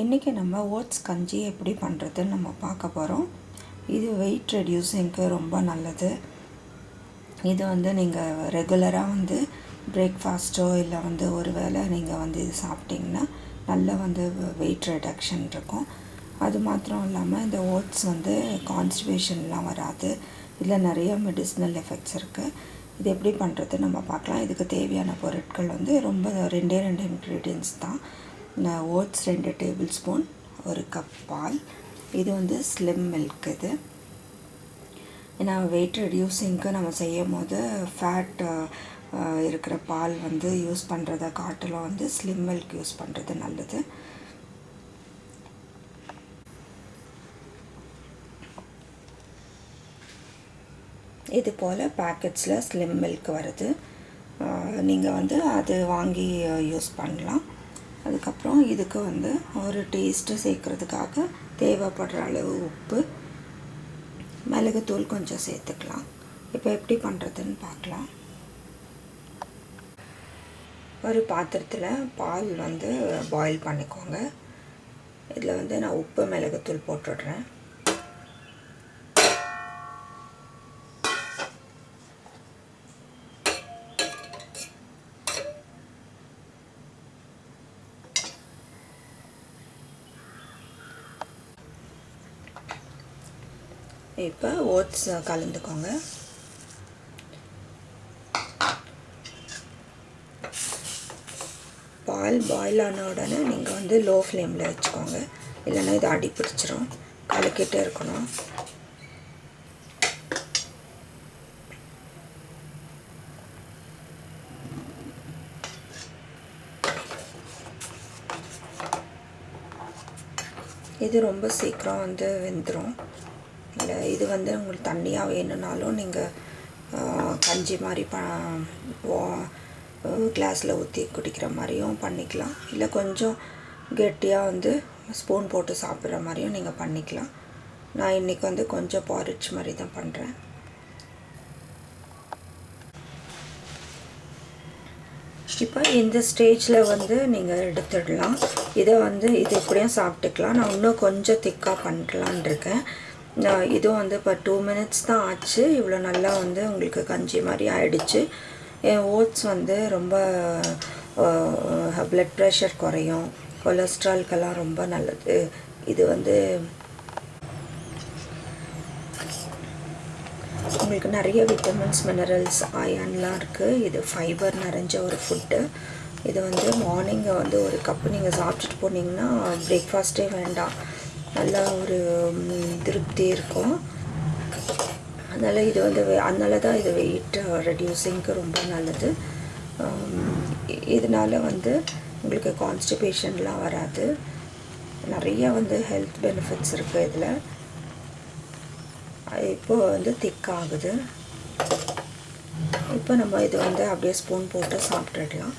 இன்றைக்கி நம்ம ஓட்ஸ் கஞ்சி எப்படி பண்ணுறதுன்னு நம்ம பார்க்க போகிறோம் இது வெயிட் ரெடியூஸிங்க்கு ரொம்ப நல்லது. இது வந்து நீங்கள் ரெகுலராக வந்து பிரேக்ஃபாஸ்ட்டோ இல்லை வந்து ஒரு வேளை நீங்கள் வந்து இது சாப்பிட்டிங்கன்னா நல்ல வந்து வெயிட் ரிடக்ஷன் இருக்கும். அது மாத்திரம் இல்லாமல் இந்த ஓட்ஸ் வந்து கான்ஸ்டிபேஷன்லாம் வராது. இதில் நிறைய மெடிசினல் எஃபெக்ட்ஸ் இருக்குது இது எப்படி பண்ணுறது நம்ம பார்க்கலாம். இதுக்கு தேவையான பொருட்கள் வந்து ரொம்ப ரெண்டே ரெண்டு இன்க்ரீடியன்ஸ் தான். ஓட்ஸ் ரெண்டு டேபிள் ஸ்பூன் ஒரு கப் பால். இது வந்து ஸ்லிம் மில்க் இது. ஏன்னா வெயிட் ரெடியூசிங்க்கு நம்ம செய்யும் போது ஃபேட் இருக்கிற பால் வந்து யூஸ் பண்ணுறத காட்டிலும் வந்து ஸ்லிம் மில்க் யூஸ் பண்ணுறது நல்லது. இது போல் பேக்கெட்ஸில் ஸ்லிம் மில்க் வருது. நீங்கள் வந்து அது வாங்கி யூஸ் பண்ணலாம். அதுக்கப்புறம் இதுக்கு வந்து ஒரு டேஸ்ட்டு சேர்க்குறதுக்காக தேவைப்படுற அளவு உப்பு மிளகுத்தூள் கொஞ்சம் சேர்த்துக்கலாம். இப்போ எப்படி பண்ணுறதுன்னு பார்க்கலாம். ஒரு பாத்திரத்தில் பால் வந்து பாயில் பண்ணிக்கோங்க. இதில் வந்து நான் உப்பு மிளகுத்தூள் போட்டுடுறேன். இப்போ ஓட்ஸ் கலந்துக்கோங்க. பால் பாயில் ஆன உடனே நீங்கள் வந்து லோ ஃப்ளேமில் வச்சுக்கோங்க. இல்லைன்னா இது அடி பிடிச்சிரும் கலக்கிட்டே இருக்கணும். இது ரொம்ப சீக்கிரம் வந்து வெந்துடும் இல்லை இது வந்து உங்களுக்கு தண்ணியாக வேணும்னாலும் நீங்கள் கஞ்சி மாதிரி ப கிளாஸில் ஊற்றி குடிக்கிற மாதிரியும் பண்ணிக்கலாம். இல்லை கொஞ்சம் கெட்டியாக வந்து ஸ்பூன் போட்டு சாப்பிட்ற மாதிரியும் நீங்கள் பண்ணிக்கலாம். நான் இன்றைக்கி வந்து கொஞ்சம் பாரிச் மாதிரி தான் பண்ணுறேன் இப்போ இந்த ஸ்டேஜில் வந்து நீங்கள் எடுத்துடலாம். இதை வந்து இது எப்படியும் சாப்பிட்டுக்கலாம். நான் இன்னும் கொஞ்சம் திக்காக பண்ணலான் இருக்கேன். இதுவும் வந்து இப்போ டூ மினிட்ஸ் தான் ஆச்சு. இவ்வளோ நல்லா வந்து உங்களுக்கு கஞ்சி மாதிரி ஆயிடுச்சு. என் ஓட்ஸ் வந்து ரொம்ப ப்ளட் ப்ரெஷர் குறையும். கொலஸ்ட்ரால்கெல்லாம் ரொம்ப நல்லது. இது வந்து உங்களுக்கு நிறைய விட்டமின்ஸ் மினரல்ஸ் அயன்லாம் இருக்குது இது ஃபைபர் நிறைஞ்ச ஒரு ஃபுட்டு இது வந்து மார்னிங்கை வந்து ஒரு கப்பு நீங்கள் சாப்பிட்டுட்டு போனீங்கன்னா பிரேக்ஃபாஸ்ட்டே வேண்டாம். நல்லா ஒரு திருப்தி இருக்கும். அதனால் இது வந்து அதனால தான் இது வெயிட் ரெடியூஸிங்க்கு ரொம்ப நல்லது. இதனால் வந்து உங்களுக்கு கான்ஸ்டிபேஷன்லாம் வராது. நிறைய வந்து ஹெல்த் பெனிஃபிட்ஸ் இருக்குது இதில். இப்போ வந்து திக் ஆகுது. இப்போ நம்ம இது வந்து அப்படியே ஸ்பூன் போட்டு சாப்பிட்டுடலாம்.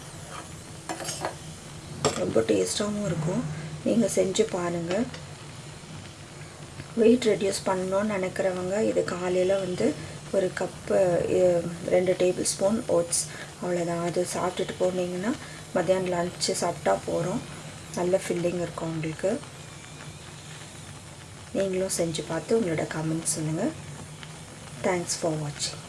ரொம்ப டேஸ்ட்டாகவும் இருக்கும். நீங்கள் செஞ்சு பாருங்கள் வெயிட் ரெடியூஸ் பண்ணணும்னு நினைக்கிறவங்க இது காலையில் வந்து ஒரு கப்பு ரெண்டு டேபிள் ஸ்பூன் ஓட்ஸ் அவ்வளோதான் அது சாப்பிட்டுட்டு போனீங்கன்னா மத்தியானம் லஞ்சு சாப்பிட்டா போகிறோம் நல்ல ஃபில்லிங் இருக்கும் உங்களுக்கு. நீங்களும் செஞ்சு பார்த்து உங்களோட கமெண்ட்ஸ் சொல்லுங்கள் தேங்க்ஸ் ஃபார் வாட்சிங்